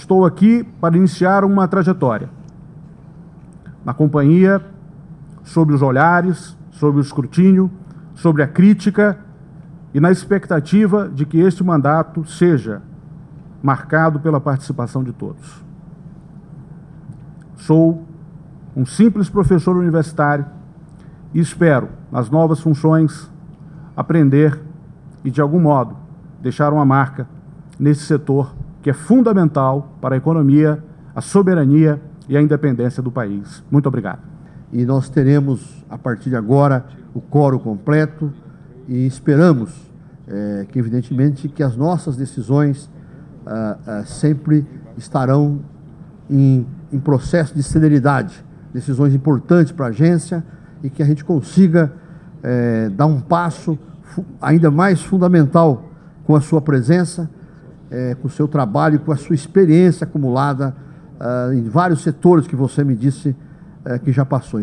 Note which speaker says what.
Speaker 1: estou aqui para iniciar uma trajetória na companhia, sobre os olhares, sobre o escrutínio, sobre a crítica e na expectativa de que este mandato seja marcado pela participação de todos. Sou um simples professor universitário e espero, nas novas funções, aprender e, de algum modo, deixar uma marca nesse setor que é fundamental para a economia, a soberania e a independência do país. Muito obrigado.
Speaker 2: E nós teremos, a partir de agora, o coro completo e esperamos é, que, evidentemente, que as nossas decisões ah, ah, sempre estarão em, em processo de celeridade, decisões importantes para a agência e que a gente consiga é, dar um passo ainda mais fundamental com a sua presença, é, com o seu trabalho, com a sua experiência acumulada uh, em vários setores que você me disse uh, que já passou.